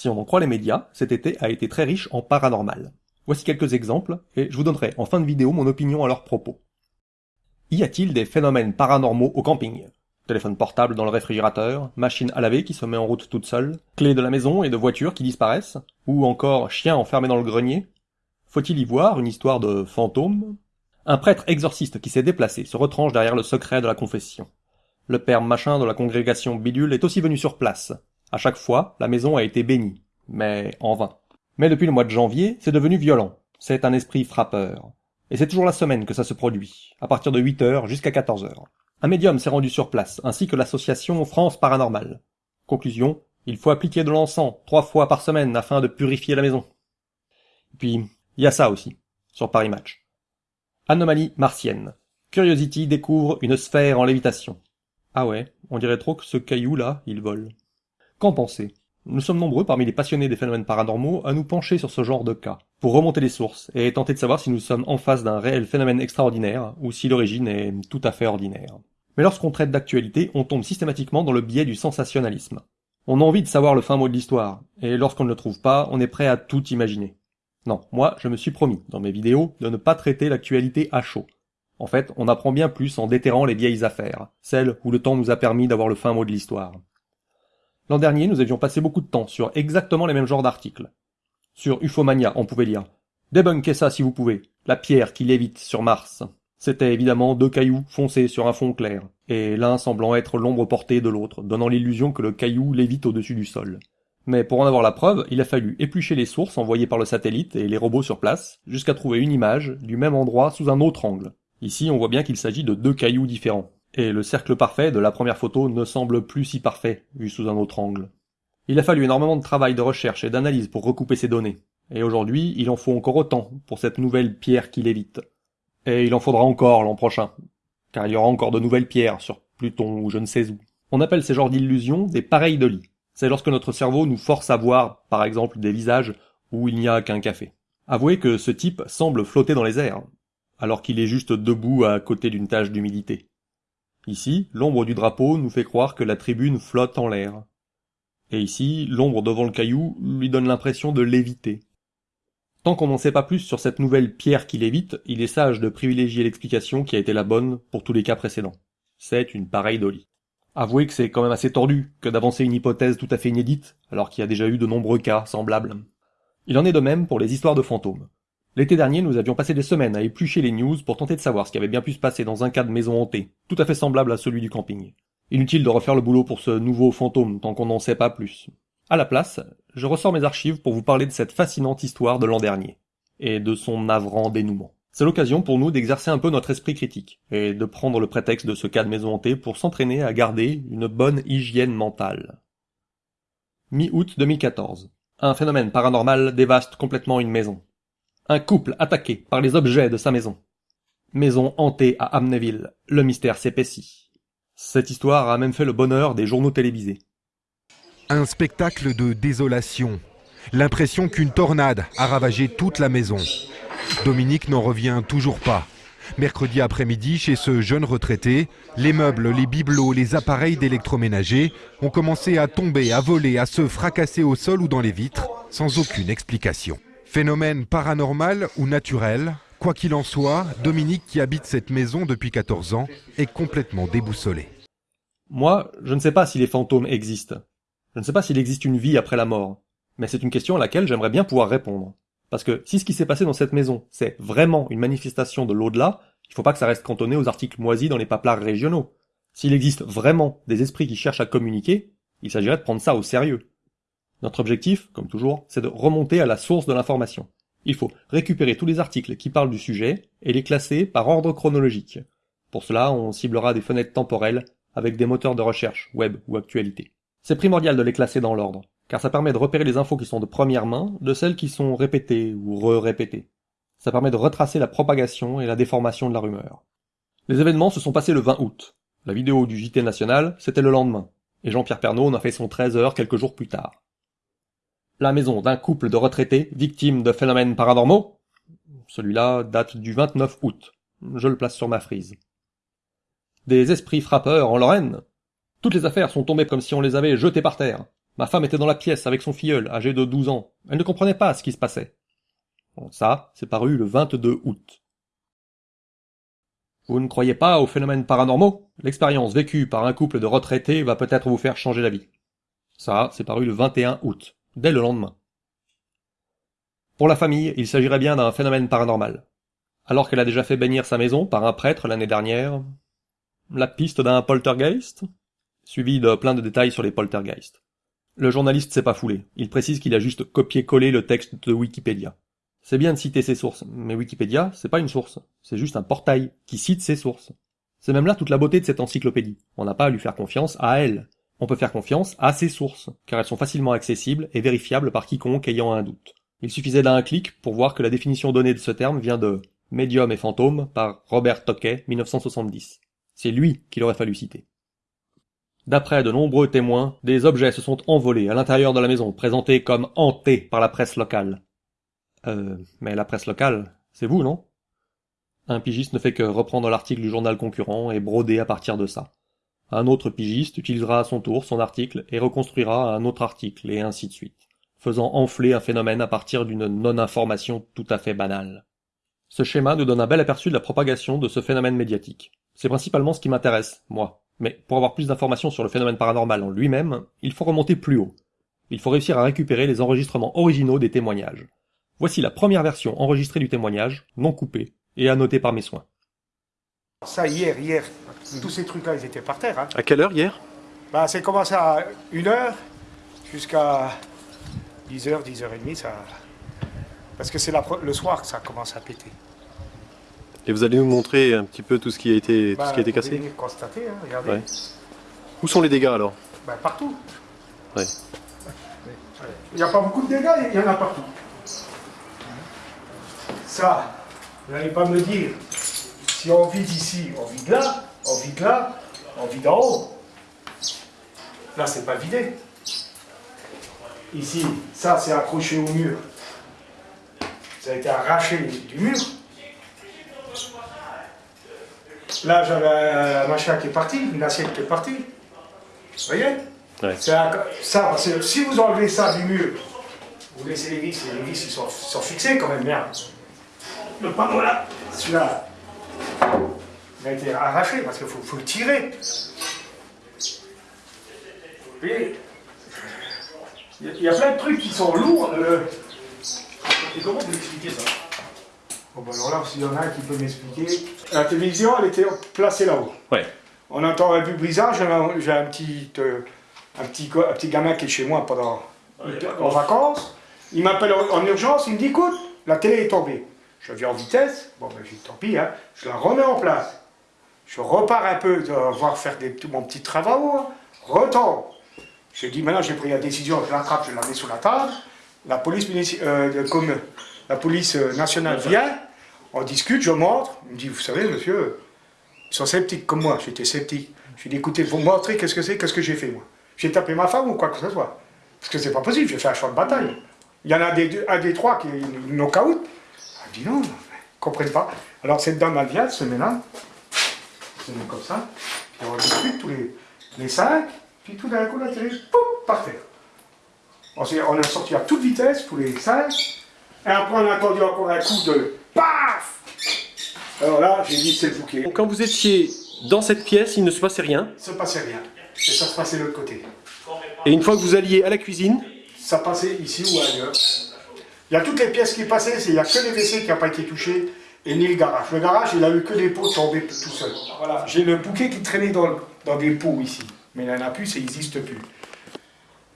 Si on en croit les médias, cet été a été très riche en paranormal. Voici quelques exemples, et je vous donnerai en fin de vidéo mon opinion à leur propos. Y a-t-il des phénomènes paranormaux au camping? Téléphone portable dans le réfrigérateur, machine à laver qui se met en route toute seule, clés de la maison et de voitures qui disparaissent, ou encore chien enfermé dans le grenier? Faut-il y voir une histoire de fantôme? Un prêtre exorciste qui s'est déplacé se retranche derrière le secret de la confession. Le père machin de la congrégation bidule est aussi venu sur place. À chaque fois, la maison a été bénie, mais en vain. Mais depuis le mois de janvier, c'est devenu violent. C'est un esprit frappeur. Et c'est toujours la semaine que ça se produit, à partir de 8 heures jusqu'à 14 heures. Un médium s'est rendu sur place, ainsi que l'association France Paranormale. Conclusion, il faut appliquer de l'encens trois fois par semaine afin de purifier la maison. Puis, il y a ça aussi, sur Paris Match. Anomalie martienne. Curiosity découvre une sphère en lévitation. Ah ouais, on dirait trop que ce caillou-là, il vole. Qu'en pensez Nous sommes nombreux parmi les passionnés des phénomènes paranormaux à nous pencher sur ce genre de cas, pour remonter les sources et tenter de savoir si nous sommes en face d'un réel phénomène extraordinaire ou si l'origine est tout à fait ordinaire. Mais lorsqu'on traite d'actualité, on tombe systématiquement dans le biais du sensationnalisme. On a envie de savoir le fin mot de l'histoire, et lorsqu'on ne le trouve pas, on est prêt à tout imaginer. Non, moi, je me suis promis, dans mes vidéos, de ne pas traiter l'actualité à chaud. En fait, on apprend bien plus en déterrant les vieilles affaires, celles où le temps nous a permis d'avoir le fin mot de l'histoire. L'an dernier, nous avions passé beaucoup de temps sur exactement les mêmes genres d'articles. Sur Ufomania, on pouvait lire Débunkez ça si vous pouvez. La pierre qui lévite sur Mars. C'était évidemment deux cailloux foncés sur un fond clair, et l'un semblant être l'ombre portée de l'autre, donnant l'illusion que le caillou lévite au-dessus du sol. Mais pour en avoir la preuve, il a fallu éplucher les sources envoyées par le satellite et les robots sur place, jusqu'à trouver une image du même endroit sous un autre angle. Ici, on voit bien qu'il s'agit de deux cailloux différents. Et le cercle parfait de la première photo ne semble plus si parfait, vu sous un autre angle. Il a fallu énormément de travail de recherche et d'analyse pour recouper ces données. Et aujourd'hui, il en faut encore autant pour cette nouvelle pierre qui lévite. Et il en faudra encore l'an prochain, car il y aura encore de nouvelles pierres sur Pluton ou je ne sais où. On appelle ces genres d'illusions des pareils de lit. C'est lorsque notre cerveau nous force à voir, par exemple, des visages où il n'y a qu'un café. Avouez que ce type semble flotter dans les airs, alors qu'il est juste debout à côté d'une tache d'humidité. Ici, l'ombre du drapeau nous fait croire que la tribune flotte en l'air. Et ici, l'ombre devant le caillou lui donne l'impression de léviter. Tant qu'on n'en sait pas plus sur cette nouvelle pierre qui lévite, il est sage de privilégier l'explication qui a été la bonne pour tous les cas précédents. C'est une pareille Dolly. Avouez que c'est quand même assez tordu que d'avancer une hypothèse tout à fait inédite, alors qu'il y a déjà eu de nombreux cas semblables. Il en est de même pour les histoires de fantômes. L'été dernier, nous avions passé des semaines à éplucher les news pour tenter de savoir ce qui avait bien pu se passer dans un cas de maison hantée, tout à fait semblable à celui du camping. Inutile de refaire le boulot pour ce nouveau fantôme tant qu'on n'en sait pas plus. À la place, je ressors mes archives pour vous parler de cette fascinante histoire de l'an dernier, et de son navrant dénouement. C'est l'occasion pour nous d'exercer un peu notre esprit critique, et de prendre le prétexte de ce cas de maison hantée pour s'entraîner à garder une bonne hygiène mentale. Mi-août 2014. Un phénomène paranormal dévaste complètement une maison. Un couple attaqué par les objets de sa maison. Maison hantée à Amnéville. Le mystère s'épaissit. Cette histoire a même fait le bonheur des journaux télévisés. Un spectacle de désolation. L'impression qu'une tornade a ravagé toute la maison. Dominique n'en revient toujours pas. Mercredi après-midi, chez ce jeune retraité, les meubles, les bibelots, les appareils d'électroménager ont commencé à tomber, à voler, à se fracasser au sol ou dans les vitres, sans aucune explication. Phénomène paranormal ou naturel Quoi qu'il en soit, Dominique, qui habite cette maison depuis 14 ans, est complètement déboussolé. Moi, je ne sais pas si les fantômes existent. Je ne sais pas s'il existe une vie après la mort, mais c'est une question à laquelle j'aimerais bien pouvoir répondre. Parce que si ce qui s'est passé dans cette maison, c'est vraiment une manifestation de l'au-delà, il faut pas que ça reste cantonné aux articles moisis dans les paplards régionaux. S'il existe vraiment des esprits qui cherchent à communiquer, il s'agirait de prendre ça au sérieux. Notre objectif, comme toujours, c'est de remonter à la source de l'information. Il faut récupérer tous les articles qui parlent du sujet et les classer par ordre chronologique. Pour cela, on ciblera des fenêtres temporelles avec des moteurs de recherche, web ou actualité. C'est primordial de les classer dans l'ordre, car ça permet de repérer les infos qui sont de première main de celles qui sont répétées ou re-répétées. Ça permet de retracer la propagation et la déformation de la rumeur. Les événements se sont passés le 20 août. La vidéo du JT national, c'était le lendemain, et Jean-Pierre Pernaud en a fait son 13 heures quelques jours plus tard. La maison d'un couple de retraités victimes de phénomènes paranormaux Celui-là date du 29 août. Je le place sur ma frise. Des esprits frappeurs en Lorraine toutes les affaires sont tombées comme si on les avait jetées par terre. Ma femme était dans la pièce avec son filleul, âgé de 12 ans. Elle ne comprenait pas ce qui se passait. Bon, ça, c'est paru le 22 août. Vous ne croyez pas aux phénomènes paranormaux? L'expérience vécue par un couple de retraités va peut-être vous faire changer d'avis. Ça, c'est paru le 21 août, dès le lendemain. Pour la famille, il s'agirait bien d'un phénomène paranormal. Alors qu'elle a déjà fait bénir sa maison par un prêtre l'année dernière, la piste d'un poltergeist Suivi de plein de détails sur les poltergeists. Le journaliste s'est pas foulé. Il précise qu'il a juste copié-collé le texte de Wikipédia. C'est bien de citer ses sources, mais Wikipédia, c'est pas une source. C'est juste un portail qui cite ses sources. C'est même là toute la beauté de cette encyclopédie. On n'a pas à lui faire confiance à elle. On peut faire confiance à ses sources, car elles sont facilement accessibles et vérifiables par quiconque ayant un doute. Il suffisait d'un clic pour voir que la définition donnée de ce terme vient de Médium et fantôme par Robert Tocquet, 1970. C'est lui qu'il aurait fallu citer. D'après de nombreux témoins, des objets se sont envolés à l'intérieur de la maison, présentés comme hantés par la presse locale. Euh, mais la presse locale, c'est vous, non? Un pigiste ne fait que reprendre l'article du journal concurrent et broder à partir de ça. Un autre pigiste utilisera à son tour son article et reconstruira un autre article, et ainsi de suite, faisant enfler un phénomène à partir d'une non-information tout à fait banale. Ce schéma nous donne un bel aperçu de la propagation de ce phénomène médiatique. C'est principalement ce qui m'intéresse, moi. Mais pour avoir plus d'informations sur le phénomène paranormal en lui-même, il faut remonter plus haut. Il faut réussir à récupérer les enregistrements originaux des témoignages. Voici la première version enregistrée du témoignage, non coupée, et annotée par mes soins. Ça, hier, hier, tous ces trucs-là, ils étaient par terre. Hein. À quelle heure hier? Bah, c'est commencé à 1h jusqu'à 10h, 10h30. Ça... Parce que c'est le soir que ça commence à péter. Et vous allez nous montrer un petit peu tout ce qui a été, tout ce qui a Bah, été cassé? vous allez constater, hein, regardez. Ouais. Où sont les dégâts alors? Bah, partout. Ouais. Il n'y a pas beaucoup de dégâts, il y en a partout. Ça, vous n'allez pas me dire, si on vide ici, on vide là, on vide là, on vide en haut. Là, c'est pas vidé. Ici, ça, c'est accroché au mur. Ça a été arraché du mur. Là, j'avais un machin qui est parti, une assiette qui est partie. Vous voyez Ouais. un- ça, si vous enlevez ça du mur, vous laissez les vis, et les vis ils sont, sont fixés quand même, merde. Le panneau là, celui-là, il a été arraché parce qu'il faut, faut le tirer. Voyez il y, a- il y a plein de trucs qui sont lourds. euh. Et comment vous expliquez ça? Bon, ben alors là, s'il y en a un qui peut m'expliquer. La télévision, elle était placée là-haut. Ouais. On entend un brisage, j'ai un, j'ai un petit, euh, un, petit, un petit gamin qui est chez moi pendant, en vacances. Il m'appelle en, en urgence, il me dit écoute, la télé est tombée. Je viens en vitesse, bon ben tant pis, hein. je la remets en place. Je repars un peu, de voir faire des, petits- mon petit travaux, hein. retombe. J'ai dit maintenant j'ai pris la décision, je l'attrape, je la mets sous la table. La police, euh, de- comme la police euh, nationale vient, on discute, je montre. Il me dit, vous savez, monsieur, ils sont sceptiques comme moi, j'étais sceptique. Je lui ai dit, écoutez, vous me montrez qu'est-ce que c'est, qu'est-ce que j'ai fait moi. J'ai tapé ma femme ou quoi que ce soit. Parce que c'est pas possible, j'ai fait un choix de bataille. Il y en a des, deux- un des trois qui est knock-out. Elle dit non, ils comprennent pas. Alors cette dame, elle vient, se met là, se met comme ça, puis on discute tous les, les cinq, puis tout d'un coup, télé, pouf, par terre. On, on est sorti à toute vitesse, tous les cinq, et après on a entendu encore un coup de paf Alors là, j'ai dit c'est le bouquet. Quand vous étiez dans cette pièce, il ne se passait rien. Il se passait rien. Et ça se passait de l'autre côté. Et une fois que vous alliez à la cuisine, Ça passait ici ou ailleurs. Il y a toutes les pièces qui passaient, il n'y a que les WC qui n'ont pas été touchés, et ni le garage. Le garage, il a eu que des pots tombés tout seul. Voilà, j'ai le bouquet qui traînait dans, dans des pots ici. Mais il n'y en a plus, ça n'existe plus.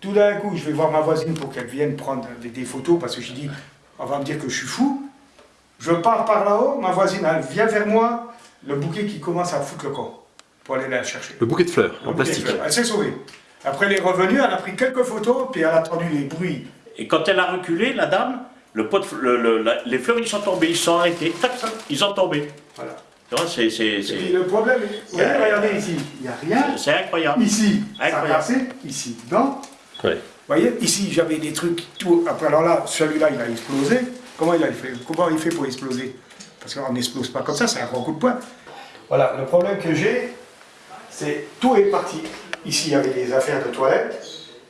Tout d'un coup, je vais voir ma voisine pour qu'elle vienne prendre des, des photos, parce que j'ai dit, on va me dire que je suis fou. Je pars par là-haut, ma voisine, elle vient vers moi, le bouquet qui commence à foutre le corps, pour aller la chercher. le bouquet de fleurs en Le de plastique. fleurs. Elle s'est sauvée. Après, elle est revenue, elle a pris quelques photos, puis elle a entendu les bruits. Et quand elle a reculé, la dame, le pot de f- le- le- la- les fleurs ils sont tombés, ils sont arrêtés, tac, tac, ils sont tombés. Voilà. C'est- le problème, vous voyez, regardez ici, il n'y a rien. c'est incroyable. Ici, ça a Incroyable. cassé, ici, dedans. Ouais. Vous voyez, ici, j'avais des trucs, tout. Après, alors là, celui-là, il a explosé. Comment il a fait Comment il fait pour exploser? Parce qu'on n'explose pas comme ça, c'est un grand coup de poing. Voilà, le problème que j'ai, c'est tout est parti. Ici, il y avait des affaires de toilette.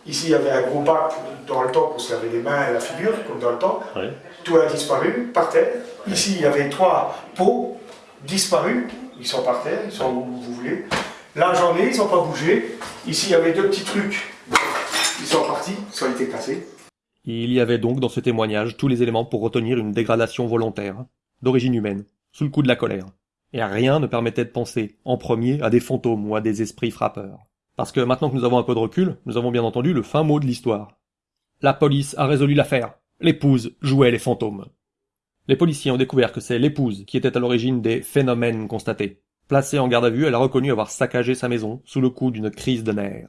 Ici, il y avait un gros bac dans le temps pour se laver les mains et la figure, comme dans le temps. Ouais. Tout a disparu, par terre. Ici, il y avait trois pots disparus. Ils sont par terre, ils sont où vous voulez. Là, j'en ai, ils n'ont pas bougé. Ici, il y avait deux petits trucs. Ils sont partis, ils ont été cassés. Il y avait donc dans ce témoignage tous les éléments pour retenir une dégradation volontaire, d'origine humaine, sous le coup de la colère. Et rien ne permettait de penser, en premier, à des fantômes ou à des esprits frappeurs. Parce que maintenant que nous avons un peu de recul, nous avons bien entendu le fin mot de l'histoire. La police a résolu l'affaire. L'épouse jouait les fantômes. Les policiers ont découvert que c'est l'épouse qui était à l'origine des phénomènes constatés. Placée en garde à vue, elle a reconnu avoir saccagé sa maison sous le coup d'une crise de nerfs.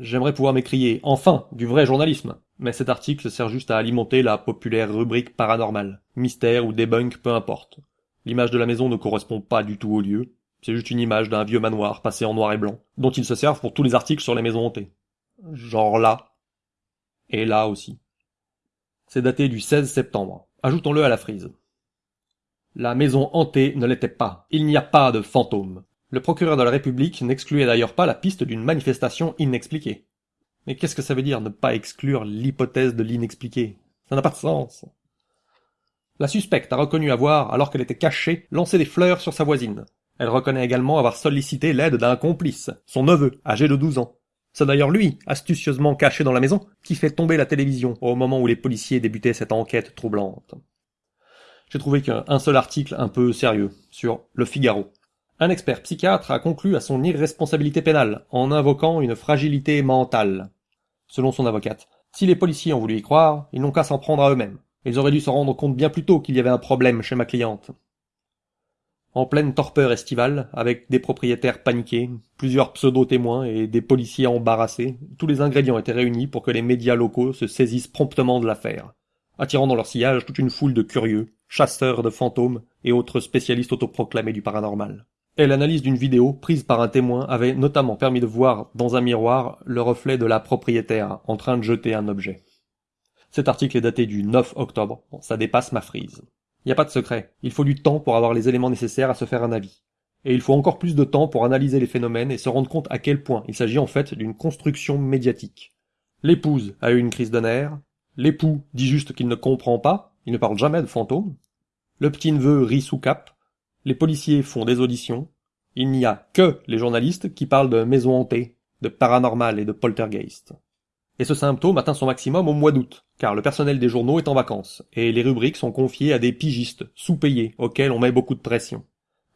J'aimerais pouvoir m'écrier enfin du vrai journalisme, mais cet article sert juste à alimenter la populaire rubrique paranormale, mystère ou debunk, peu importe. L'image de la maison ne correspond pas du tout au lieu, c'est juste une image d'un vieux manoir passé en noir et blanc, dont ils se servent pour tous les articles sur les maisons hantées. Genre là. Et là aussi. C'est daté du 16 septembre. Ajoutons-le à la frise. La maison hantée ne l'était pas. Il n'y a pas de fantôme. Le procureur de la République n'excluait d'ailleurs pas la piste d'une manifestation inexpliquée. Mais qu'est-ce que ça veut dire ne pas exclure l'hypothèse de l'inexpliqué? Ça n'a pas de sens. La suspecte a reconnu avoir, alors qu'elle était cachée, lancé des fleurs sur sa voisine. Elle reconnaît également avoir sollicité l'aide d'un complice, son neveu, âgé de 12 ans. C'est d'ailleurs lui, astucieusement caché dans la maison, qui fait tomber la télévision au moment où les policiers débutaient cette enquête troublante. J'ai trouvé qu'un seul article un peu sérieux, sur Le Figaro. Un expert psychiatre a conclu à son irresponsabilité pénale, en invoquant une fragilité mentale. Selon son avocate, si les policiers ont voulu y croire, ils n'ont qu'à s'en prendre à eux-mêmes. Ils auraient dû se rendre compte bien plus tôt qu'il y avait un problème chez ma cliente. En pleine torpeur estivale, avec des propriétaires paniqués, plusieurs pseudo-témoins et des policiers embarrassés, tous les ingrédients étaient réunis pour que les médias locaux se saisissent promptement de l'affaire, attirant dans leur sillage toute une foule de curieux, chasseurs de fantômes et autres spécialistes autoproclamés du paranormal. Et l'analyse d'une vidéo prise par un témoin avait notamment permis de voir dans un miroir le reflet de la propriétaire en train de jeter un objet. Cet article est daté du 9 octobre, ça dépasse ma frise. N'y a pas de secret, il faut du temps pour avoir les éléments nécessaires à se faire un avis. Et il faut encore plus de temps pour analyser les phénomènes et se rendre compte à quel point il s'agit en fait d'une construction médiatique. L'épouse a eu une crise de nerfs, l'époux dit juste qu'il ne comprend pas, il ne parle jamais de fantômes, le petit-neveu rit sous cap, les policiers font des auditions, il n'y a que les journalistes qui parlent de maisons hantées, de paranormal et de poltergeist. Et ce symptôme atteint son maximum au mois d'août, car le personnel des journaux est en vacances, et les rubriques sont confiées à des pigistes, sous-payés, auxquels on met beaucoup de pression.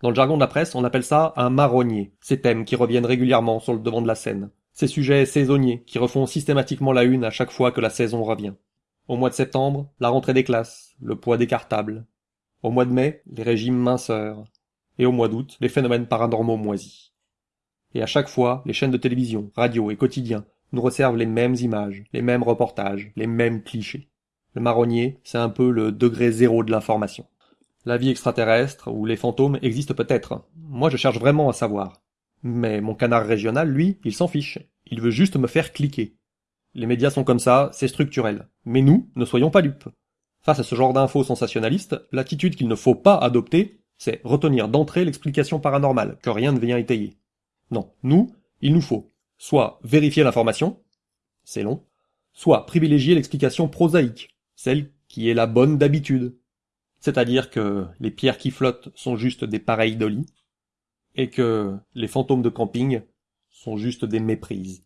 Dans le jargon de la presse, on appelle ça un marronnier, ces thèmes qui reviennent régulièrement sur le devant de la scène, ces sujets saisonniers qui refont systématiquement la une à chaque fois que la saison revient. Au mois de septembre, la rentrée des classes, le poids des cartables. Au mois de mai, les régimes minceurs. Et au mois d'août, les phénomènes paranormaux moisis. Et à chaque fois, les chaînes de télévision, radio et quotidiens nous resservent les mêmes images, les mêmes reportages, les mêmes clichés. Le marronnier, c'est un peu le degré zéro de l'information. La vie extraterrestre ou les fantômes existent peut-être. Moi, je cherche vraiment à savoir. Mais mon canard régional, lui, il s'en fiche. Il veut juste me faire cliquer. Les médias sont comme ça, c'est structurel. Mais nous, ne soyons pas dupes. Face à ce genre d'infos sensationnalistes, l'attitude qu'il ne faut pas adopter, c'est retenir d'entrée l'explication paranormale, que rien ne vient étayer. Non, nous, il nous faut soit vérifier l'information, c'est long, soit privilégier l'explication prosaïque, celle qui est la bonne d'habitude. C'est-à-dire que les pierres qui flottent sont juste des pareils de lit, et que les fantômes de camping sont juste des méprises.